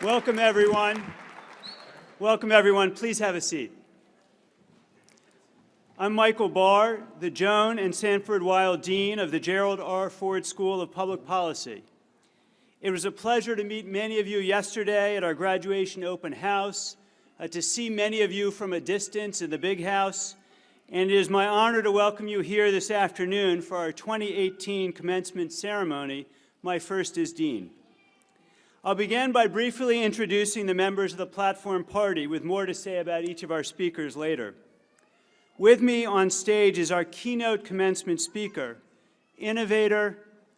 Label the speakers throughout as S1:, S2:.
S1: Welcome, everyone. Welcome, everyone. Please have a seat. I'm Michael Barr, the Joan and Sanford Weill Dean of the Gerald R. Ford School of Public Policy. It was a pleasure to meet many of you yesterday at our graduation open house, uh, to see many of you from a distance in the big house, and it is my honor to welcome you here this afternoon for our 2018 commencement ceremony, my first as Dean. I'll begin by briefly introducing the members of the Platform Party with more to say about each of our speakers later. With me on stage is our keynote commencement speaker, innovator,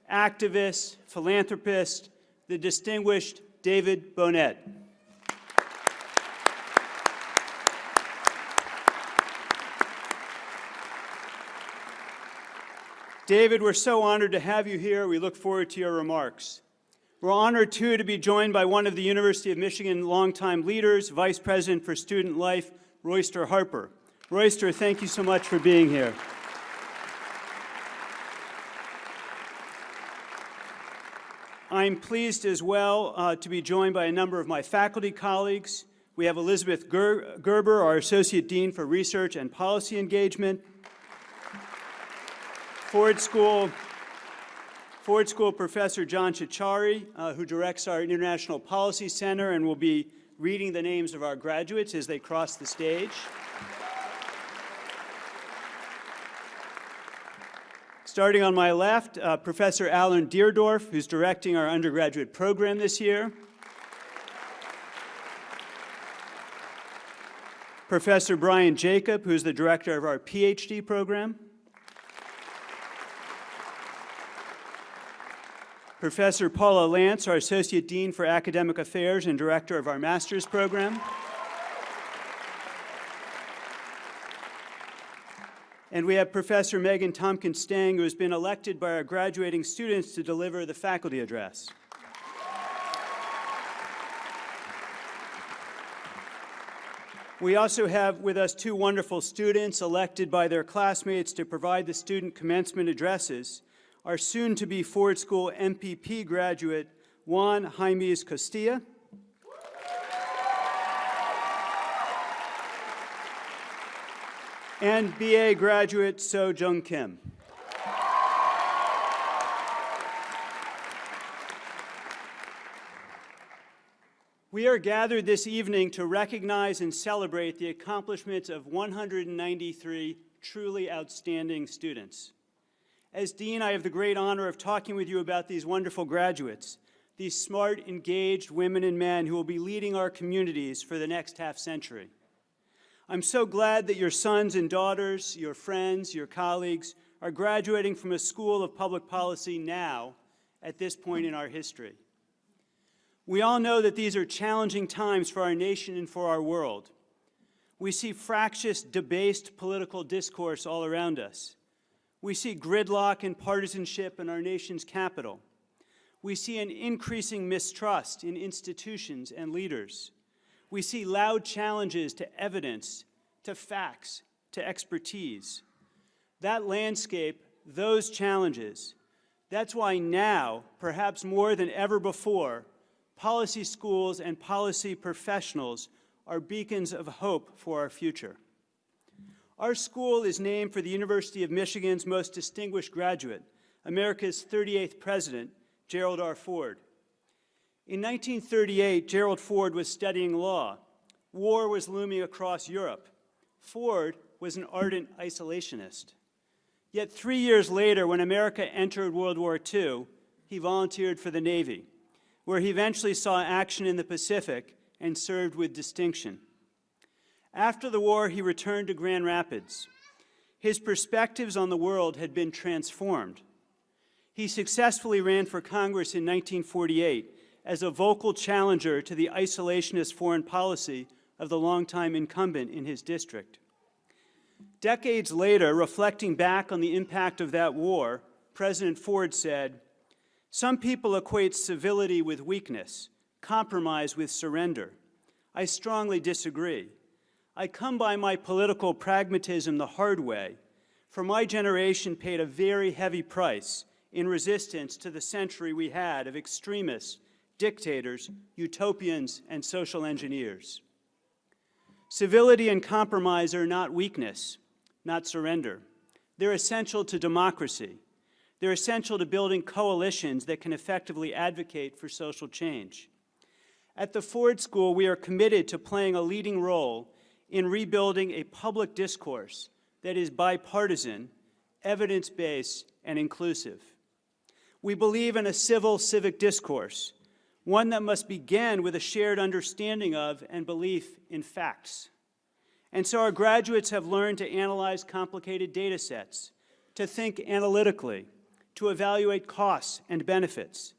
S1: activist, philanthropist, the distinguished David Bohnett. David, we're so honored to have you here. We look forward to your remarks. We're honored, too, to be joined by one of the University of Michigan longtime leaders, Vice President for Student Life, Royster Harper. Royster, thank you so much for being here. I'm pleased as well uh, to be joined by a number of my faculty colleagues. We have Elizabeth Ger Gerber, our Associate Dean for Research and Policy Engagement. Ford School, Ford School Professor John Ciorciari, uh, who directs our International Policy Center and will be reading the names of our graduates as they cross the stage. Starting on my left, uh, Professor Alan Deardorff, who's directing our undergraduate program this year. Professor Brian Jacob, who's the director of our PhD program. Professor Paula Lantz, our Associate Dean for Academic Affairs and Director of our Master's Program. And we have Professor Megan Tompkins Stange, who has been elected by our graduating students to deliver the faculty address. We also have with us two wonderful students elected by their classmates to provide the student commencement addresses. Our soon-to-be Ford School MPP graduate, Juan Jaimes Costilla, and BA graduate So Jung Kim. We are gathered this evening to recognize and celebrate the accomplishments of 193 truly outstanding students. As Dean, I have the great honor of talking with you about these wonderful graduates, these smart, engaged women and men who will be leading our communities for the next half century. I'm so glad that your sons and daughters, your friends, your colleagues are graduating from a school of public policy now at this point in our history. We all know that these are challenging times for our nation and for our world. We see fractious, debased political discourse all around us. We see gridlock and partisanship in our nation's capital. We see an increasing mistrust in institutions and leaders. We see loud challenges to evidence, to facts, to expertise. That landscape, those challenges, that's why now, perhaps more than ever before, policy schools and policy professionals are beacons of hope for our future. Our school is named for the University of Michigan's most distinguished graduate, America's 38th president, Gerald R. Ford. In 1938, Gerald Ford was studying law. War was looming across Europe. Ford was an ardent isolationist. Yet three years later, when America entered World War II, he volunteered for the Navy, where he eventually saw action in the Pacific and served with distinction. After the war, he returned to Grand Rapids. His perspectives on the world had been transformed. He successfully ran for Congress in 1948 as a vocal challenger to the isolationist foreign policy of the longtime incumbent in his district. Decades later, reflecting back on the impact of that war, President Ford said, some people equate civility with weakness, compromise with surrender. I strongly disagree. I come by my political pragmatism the hard way, for my generation paid a very heavy price in resistance to the century we had of extremists, dictators, utopians, and social engineers. Civility and compromise are not weakness, not surrender. They're essential to democracy. They're essential to building coalitions that can effectively advocate for social change. At the Ford School, we are committed to playing a leading role in rebuilding a public discourse that is bipartisan, evidence-based, and inclusive. We believe in a civil civic discourse, one that must begin with a shared understanding of and belief in facts. And so our graduates have learned to analyze complicated data sets, to think analytically, to evaluate costs and benefits.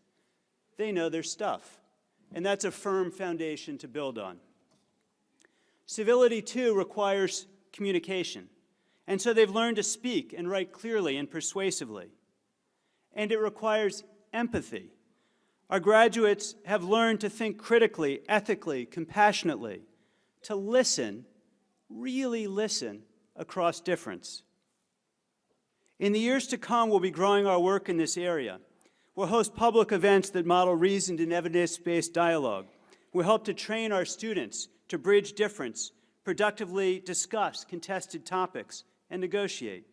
S1: They know their stuff, and that's a firm foundation to build on. Civility, too, requires communication, and so they've learned to speak and write clearly and persuasively. And it requires empathy. Our graduates have learned to think critically, ethically, compassionately, to listen, really listen, across difference. In the years to come, we'll be growing our work in this area. We'll host public events that model reasoned and evidence-based dialogue. We'll help to train our students to bridge difference, productively discuss contested topics, and negotiate.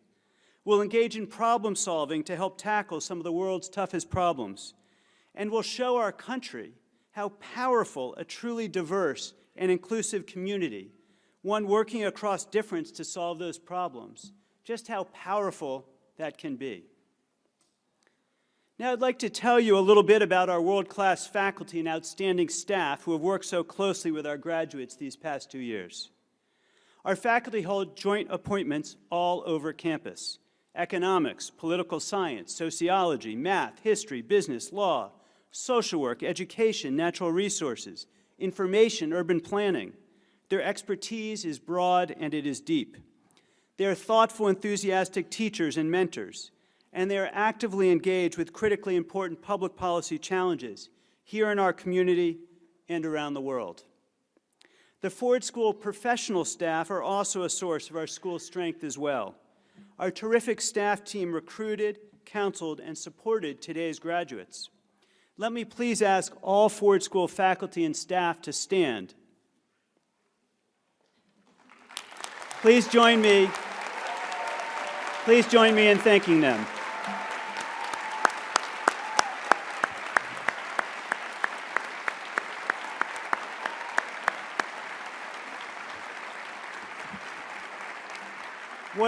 S1: We'll engage in problem solving to help tackle some of the world's toughest problems. And we'll show our country how powerful a truly diverse and inclusive community, one working across difference to solve those problems, just how powerful that can be. Now I'd like to tell you a little bit about our world-class faculty and outstanding staff who have worked so closely with our graduates these past two years. Our faculty hold joint appointments all over campus. Economics, political science, sociology, math, history, business, law, social work, education, natural resources, information, urban planning. Their expertise is broad and it is deep. They are thoughtful, enthusiastic teachers and mentors, and they are actively engaged with critically important public policy challenges here in our community and around the world. The Ford School professional staff are also a source of our school's strength as well. Our terrific staff team recruited, counseled, and supported today's graduates. Let me please ask all Ford School faculty and staff to stand. Please join me. Please join me in thanking them.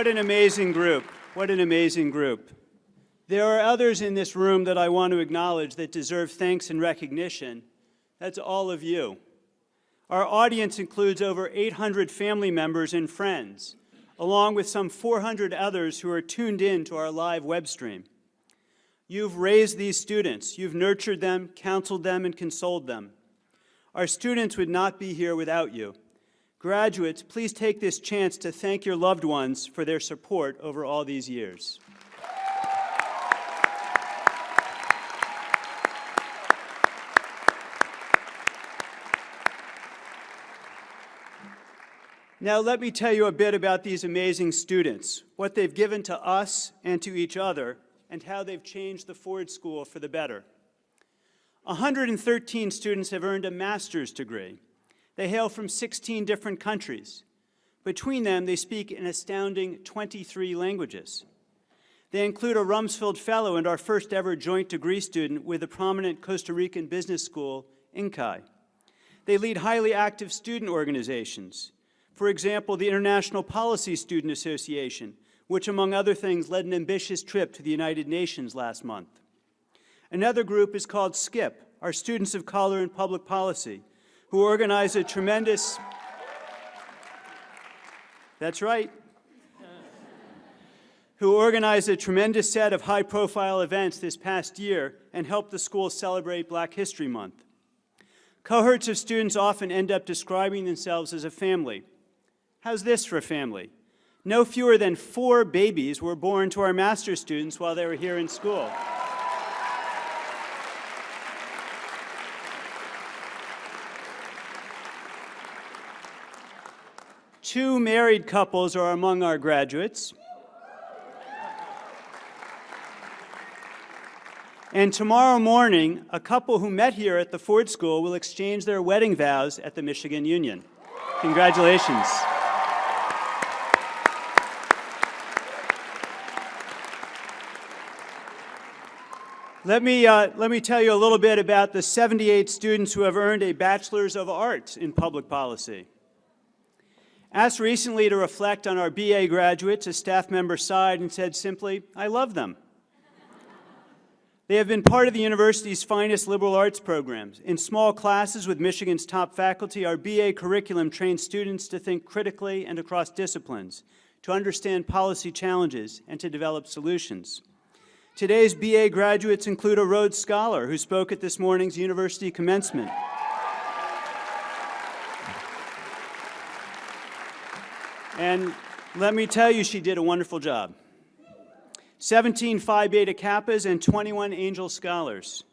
S1: What an amazing group. What an amazing group. There are others in this room that I want to acknowledge that deserve thanks and recognition. That's all of you. Our audience includes over 800 family members and friends, along with some 400 others who are tuned in to our live web stream. You've raised these students. You've nurtured them, counseled them, and consoled them. Our students would not be here without you. Graduates, please take this chance to thank your loved ones for their support over all these years. Now let me tell you a bit about these amazing students, what they've given to us and to each other, and how they've changed the Ford School for the better. 113 students have earned a master's degree. They hail from 16 different countries. Between them, they speak an astounding 23 languages. They include a Rumsfeld Fellow and our first ever joint degree student with a prominent Costa Rican business school, INCAE. They lead highly active student organizations. For example, the International Policy Student Association, which among other things led an ambitious trip to the United Nations last month. Another group is called SCIPP, our Students of Color in Public Policy, who organized a tremendous, that's right, who organized a tremendous set of high-profile events this past year and helped the school celebrate Black History Month. Cohorts of students often end up describing themselves as a family. How's this for a family? No fewer than four babies were born to our master's students while they were here in school. Two married couples are among our graduates. And tomorrow morning, a couple who met here at the Ford School will exchange their wedding vows at the Michigan Union. Congratulations. Let me, uh, let me tell you a little bit about the 78 students who have earned a Bachelor's of Arts in Public Policy. Asked recently to reflect on our BA graduates, a staff member sighed and said simply, I love them. they have been part of the university's finest liberal arts programs. In small classes with Michigan's top faculty, our BA curriculum trains students to think critically and across disciplines, to understand policy challenges, and to develop solutions. Today's BA graduates include a Rhodes Scholar who spoke at this morning's university commencement. And let me tell you, she did a wonderful job. 17 Phi Beta Kappas and 21 Angell Scholars.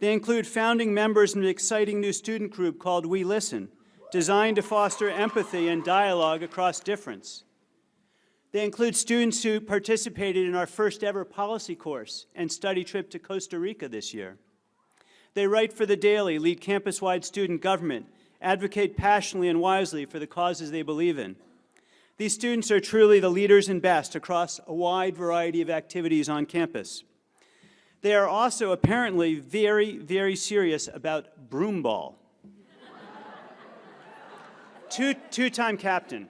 S1: They include founding members of an exciting new student group called We Listen, designed to foster empathy and dialogue across difference. They include students who participated in our first ever policy course and study trip to Costa Rica this year. They write for The Daily, lead campus-wide student government, advocate passionately and wisely for the causes they believe in. These students are truly the leaders and best across a wide variety of activities on campus. They are also apparently very, very serious about broomball. Two, two-time captain.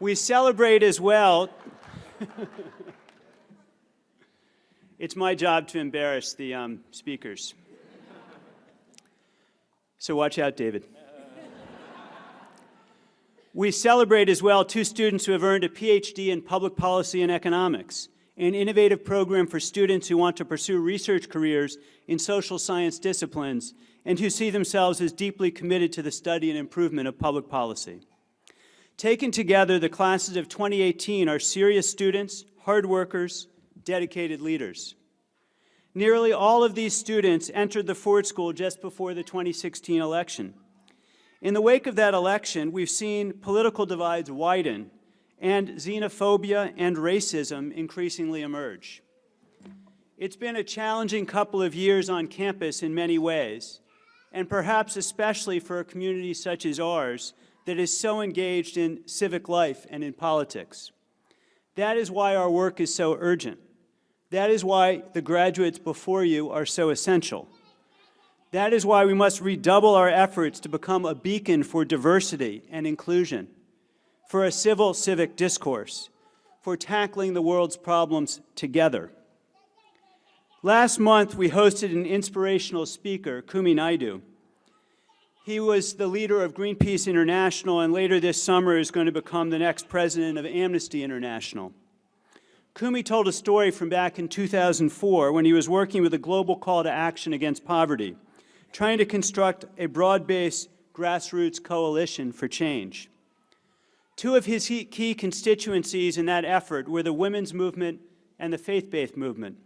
S1: We celebrate as well. it's my job to embarrass the um, speakers. So watch out, David. We celebrate as well two students who have earned a PhD in public policy and economics, an innovative program for students who want to pursue research careers in social science disciplines and who see themselves as deeply committed to the study and improvement of public policy. Taken together, the classes of 2018 are serious students, hard workers, dedicated leaders. Nearly all of these students entered the Ford School just before the 2016 election. In the wake of that election, we've seen political divides widen and xenophobia and racism increasingly emerge. It's been a challenging couple of years on campus in many ways, and perhaps especially for a community such as ours that is so engaged in civic life and in politics. That is why our work is so urgent. That is why the graduates before you are so essential. That is why we must redouble our efforts to become a beacon for diversity and inclusion, for a civil civic discourse, for tackling the world's problems together. Last month, we hosted an inspirational speaker, Kumi Naidoo, he was the leader of Greenpeace International and later this summer is going to become the next president of Amnesty International. Kumi told a story from back in 2004 when he was working with a global call to action against poverty, trying to construct a broad-based grassroots coalition for change. Two of his key constituencies in that effort were the women's movement and the faith-based movement.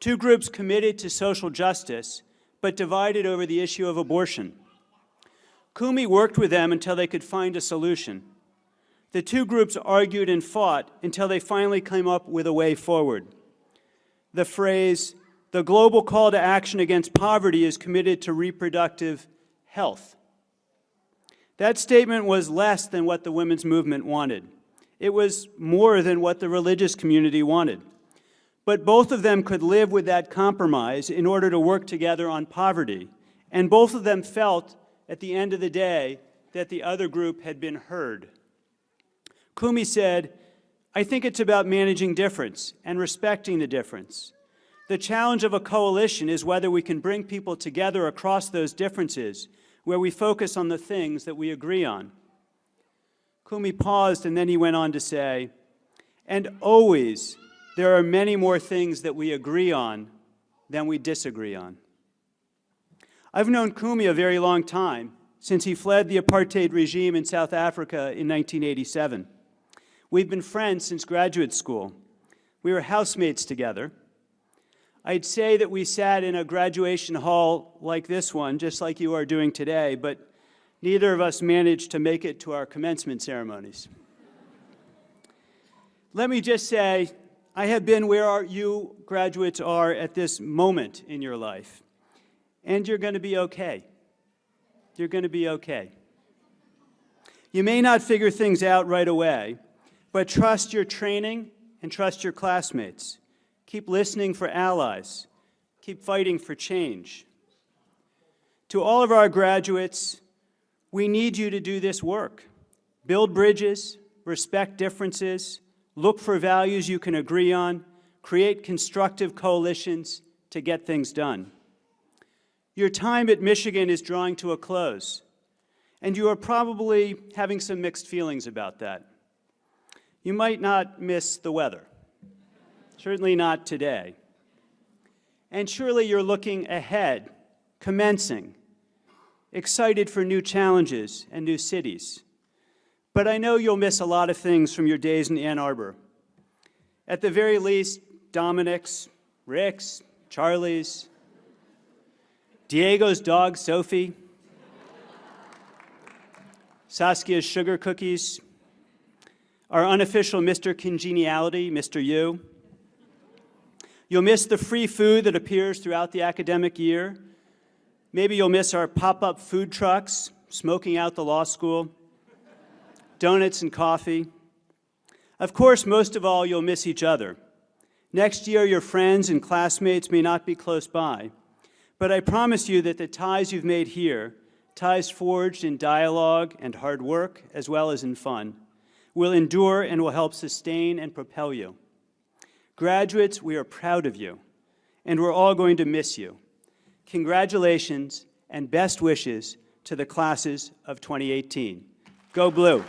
S1: Two groups committed to social justice, but divided over the issue of abortion. Kumi worked with them until they could find a solution. The two groups argued and fought until they finally came up with a way forward. The phrase, the global call to action against poverty is committed to reproductive health. That statement was less than what the women's movement wanted. It was more than what the religious community wanted. But both of them could live with that compromise in order to work together on poverty. And both of them felt at the end of the day that the other group had been heard. Kumi said, I think it's about managing difference and respecting the difference. The challenge of a coalition is whether we can bring people together across those differences, where we focus on the things that we agree on. Kumi paused and then he went on to say, and always there are many more things that we agree on than we disagree on. I've known Kumi a very long time, since he fled the apartheid regime in South Africa in 1987. We've been friends since graduate school. We were housemates together. I'd say that we sat in a graduation hall like this one, just like you are doing today, but neither of us managed to make it to our commencement ceremonies. Let me just say, I have been where you graduates are at this moment in your life, and you're going to be okay. You're going to be okay. You may not figure things out right away, but trust your training and trust your classmates. Keep listening for allies. Keep fighting for change. To all of our graduates, we need you to do this work. Build bridges, respect differences, look for values you can agree on, create constructive coalitions to get things done. Your time at Michigan is drawing to a close, and you are probably having some mixed feelings about that. You might not miss the weather, certainly not today. And surely you're looking ahead, commencing, excited for new challenges and new cities. But I know you'll miss a lot of things from your days in Ann Arbor. At the very least, Dominic's, Rick's, Charlie's, Diego's dog, Sophie, Saskia's sugar cookies, our unofficial Mr. Congeniality, Mr. U. You'll miss the free food that appears throughout the academic year. Maybe you'll miss our pop-up food trucks, smoking out the law school, donuts and coffee. Of course, most of all, you'll miss each other. Next year, your friends and classmates may not be close by, but I promise you that the ties you've made here, ties forged in dialogue and hard work, as well as in fun, will endure and will help sustain and propel you. Graduates, we are proud of you, and we're all going to miss you. Congratulations and best wishes to the classes of 2018. Go Blue.